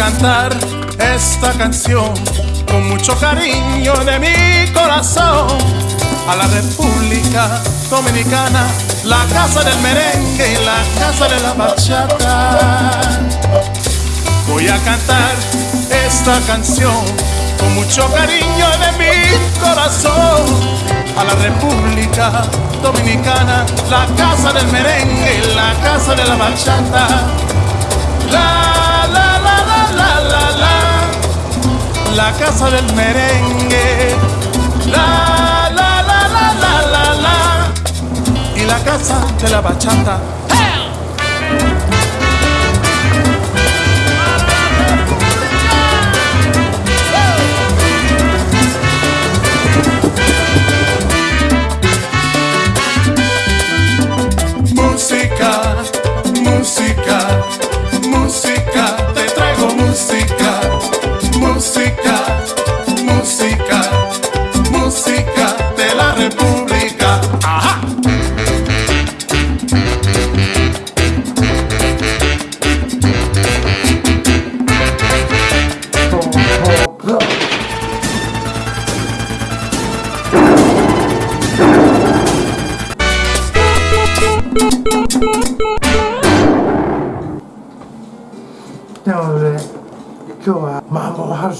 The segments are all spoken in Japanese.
cantar esta canción con mucho cariño de mi corazón a la República Dominicana, la casa del merengue y la casa de la bachata. Voy a cantar esta canción con mucho cariño de mi corazón a la República Dominicana, la casa del merengue y la casa de la bachata. La, la, casa del merengue. La, la, la, la, la, la, la, y la casa de la bachata.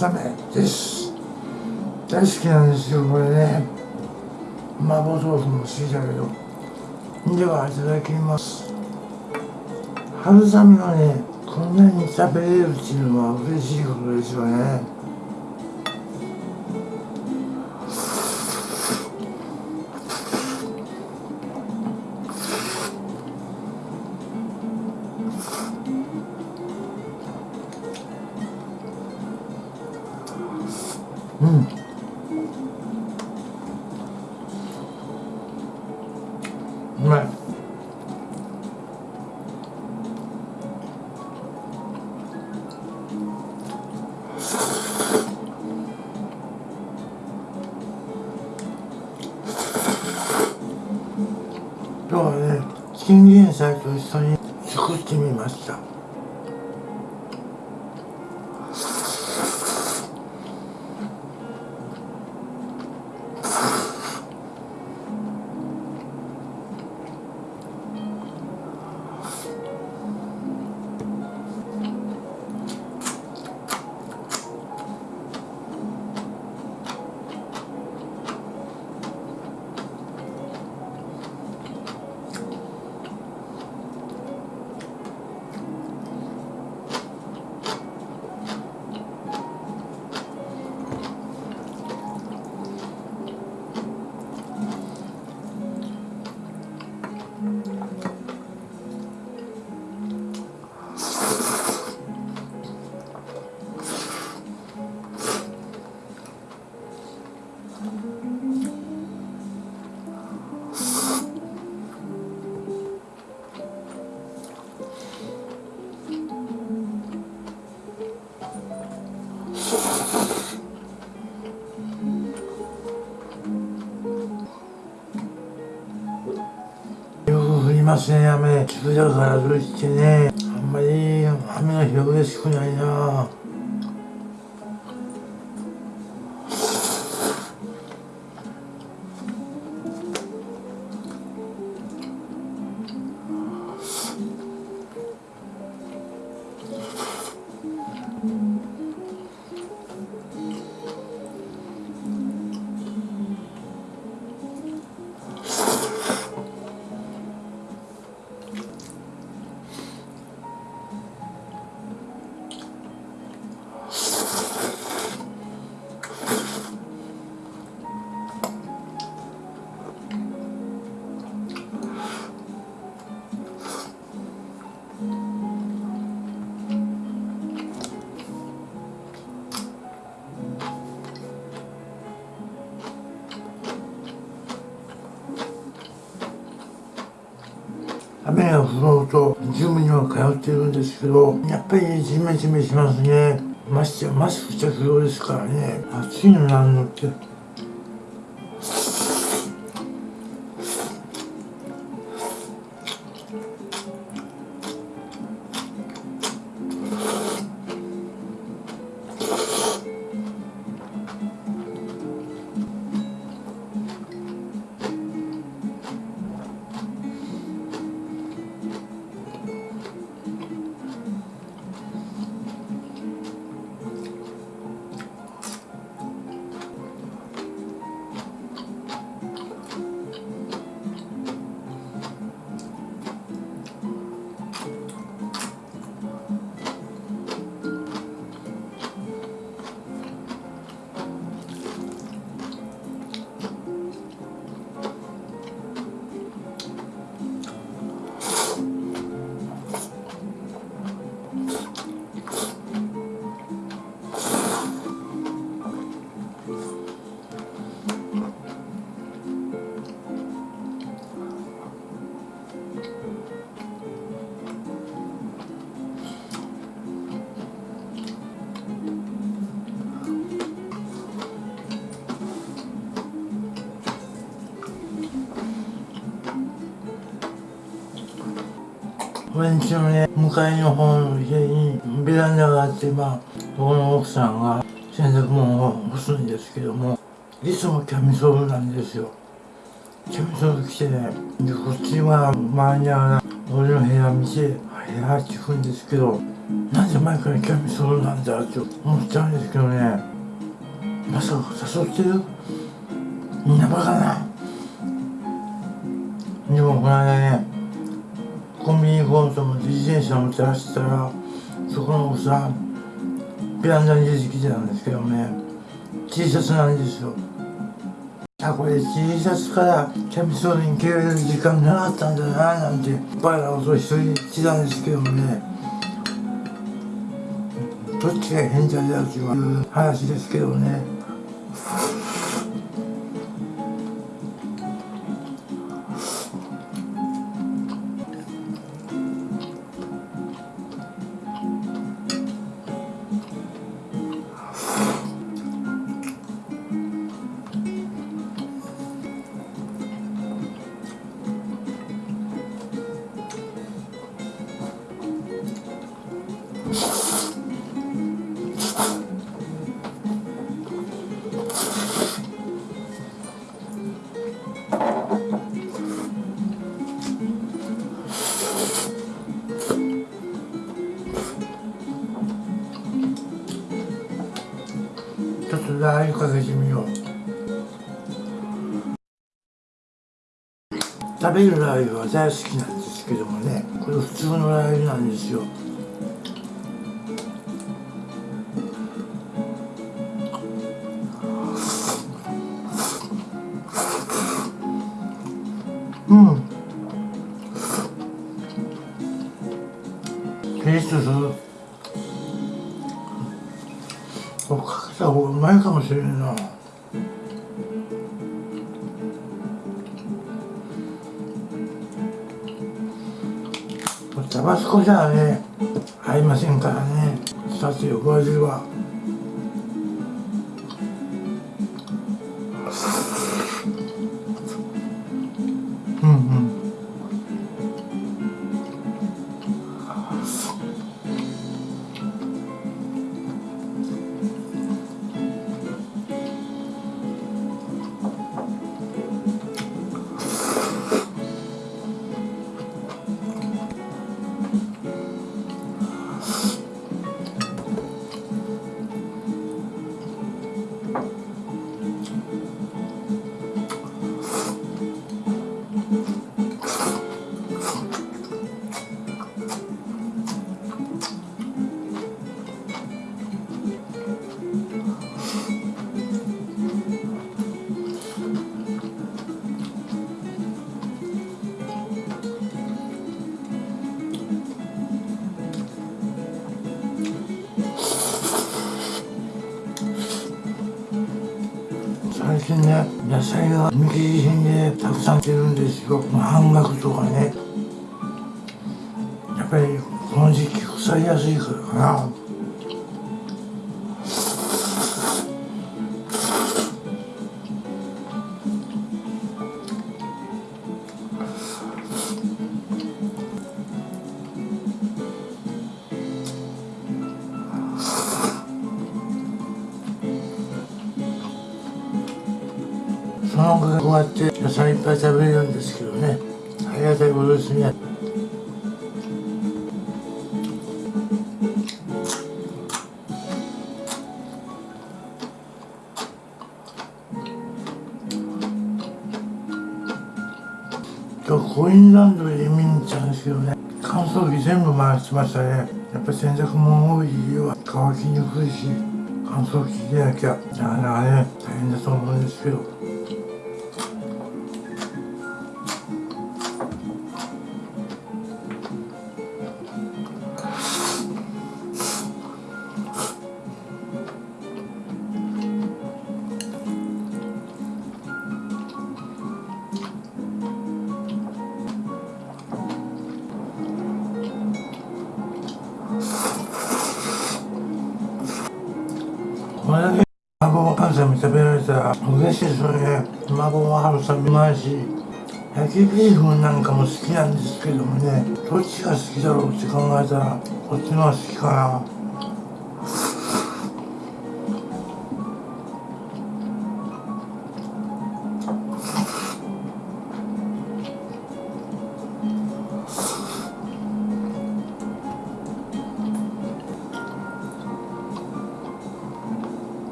納めです。大好きなんですよこれね。麻婆豆腐も好きだけどではいただきます。春雨はねこんなに食べれるっていうのは嬉しいことですよね。菜と一緒に作ってみました。く降りますね雨急だからといってねあんまり雨の日は嬉し雨が降ろうとジムには通ってるんですけどやっぱりジメジメしますね。ましてやマスク着用ですからね。暑いのなんのって。俺んちのね向かい。の方の家にベランダがあってまあそこの奥さんが洗濯物を干すんですけどもい。つもキャミソールなんですよキャミソール着てねでこっちは周りには俺の部屋見て部屋ってくんですけどなんで前からキャミソールなんだって思っちゃうんですけどねまさか誘ってるみんなバカなでもこの間ねコンビニ行こうと思って自転車乗って走ったらそこのおっさんベランダに出てきてたんですけどね T シャツなんですよ。あこれ T シャツからキャミソールに着られる時間なかったんだななんてバカなことを一人してたんですけどもね。どっちが変態だっていう話ですけどね。べるラー油は大好きなんですけどもねこれ普通のラー油なんですよ。うん。テイストする。かけた方がうまいかもしれんな。これタバスコじゃね合いませんからね。さて横味は。うんさん出るんですよまあ半額とかねやっぱりこの時期腐りやすいからかな。コインランドリー見に行ったんですけどね。乾燥機全部回しましたね。やっぱ洗濯物多い家は乾きにくいし乾燥機でなきゃなかなかね大変だと思うんですけど。たら嬉しいですよね卵も春雨うまいし焼きビーフなんかも好きなんですけどもねどっちが好きだろうって考えたらこっちの方が好きかな。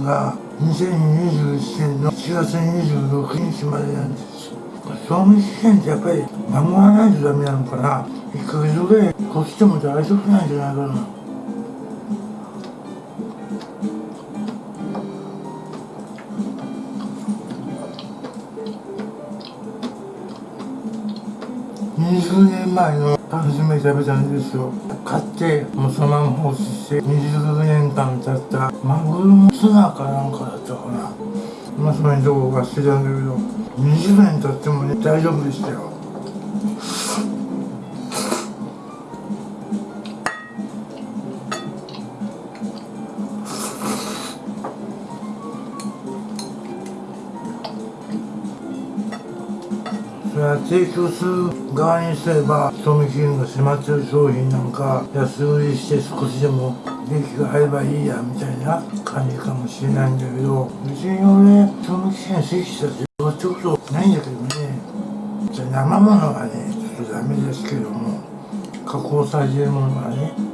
味期限が2021年の4月26日までなんです。賞味期限ってやっぱり守らないとダメなのかな。1ヶ月ぐらいこっちでも大丈夫なんじゃないかな。20年前の缶詰食べたんですよ。買ってもうそのまま放置して20年間経ったマグロのツナかなんかだったかな。まあそのどこか捨てたんだけど。20年経ってもね大丈夫でしたよ。提供する側にすれば賞味期限が迫ってる商品なんか安売りして少しでも利益が入ればいいやみたいな感じかもしれないんだけど別に俺賞味期限過ぎしたってどうってことないんだけどねじゃ生ものはねちょっとダメですけども加工されてるものはね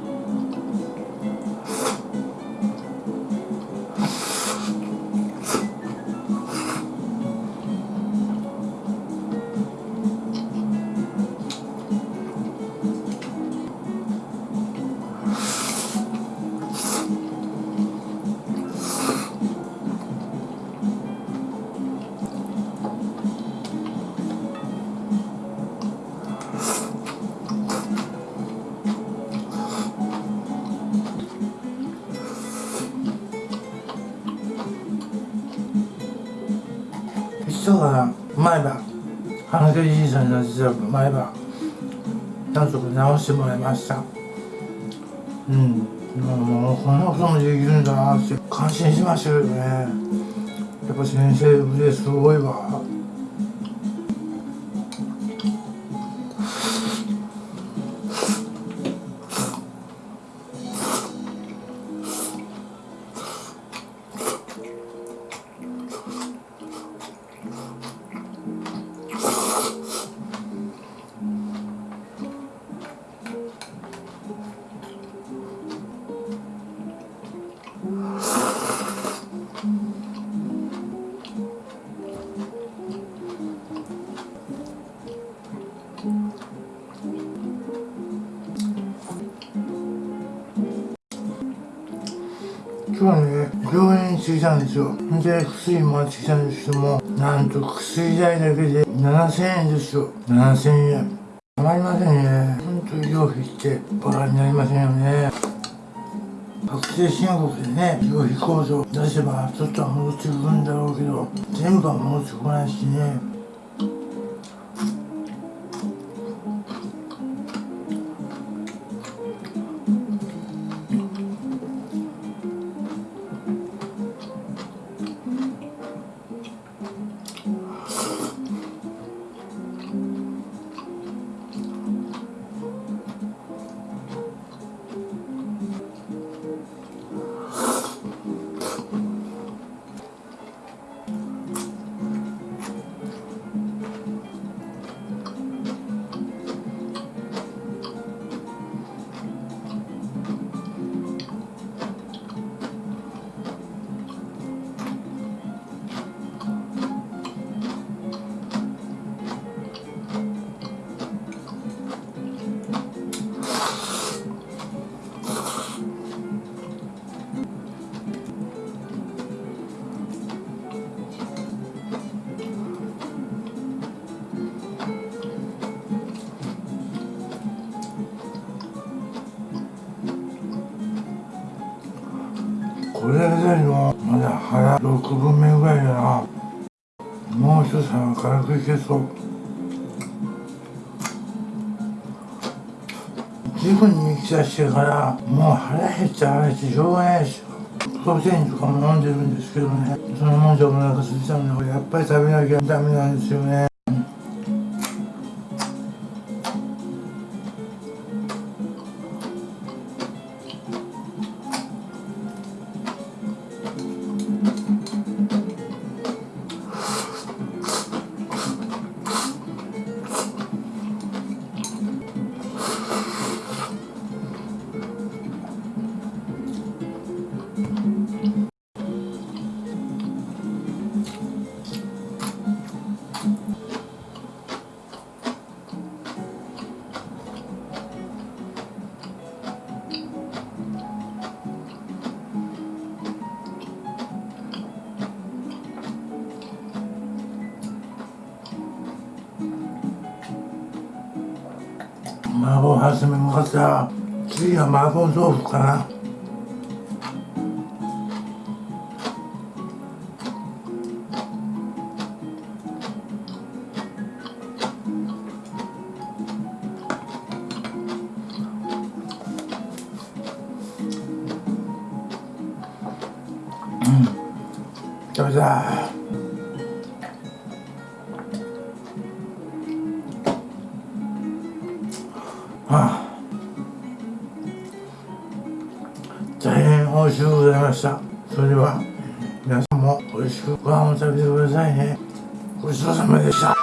そうだな前歯鼻毛じいさんの実は前歯なんとか直してもらいました。うん。もうこんなこともできるんだなって感心しましたけどね。やっぱ先生腕すごいわ。病院に着いたんですよで薬もらってきたんですけどもなんと薬代だけで7000円ですよ7000円。たまりませんね。ほんと医療費ってバカになりませんよね。確定申告でね医療費控除出せばちょっとは戻ってくるんだろうけど全部は戻ってこないしね。これだけのまだ腹6分目ぐらいだな。もう一つは軽くいけそう。自分に来たしてからもう腹減っちゃ腹減ってしょうがないですよプロテインとかも飲んでるんですけどね。そのもんじゃお腹空いちゃうんでやっぱり食べなきゃダメなんですよね。麻婆はじめもかった次は麻婆豆腐かな。あ、大変美味しゅうございました。それでは皆さんも美味しくご飯を食べてくださいね。ごちそうさまでした。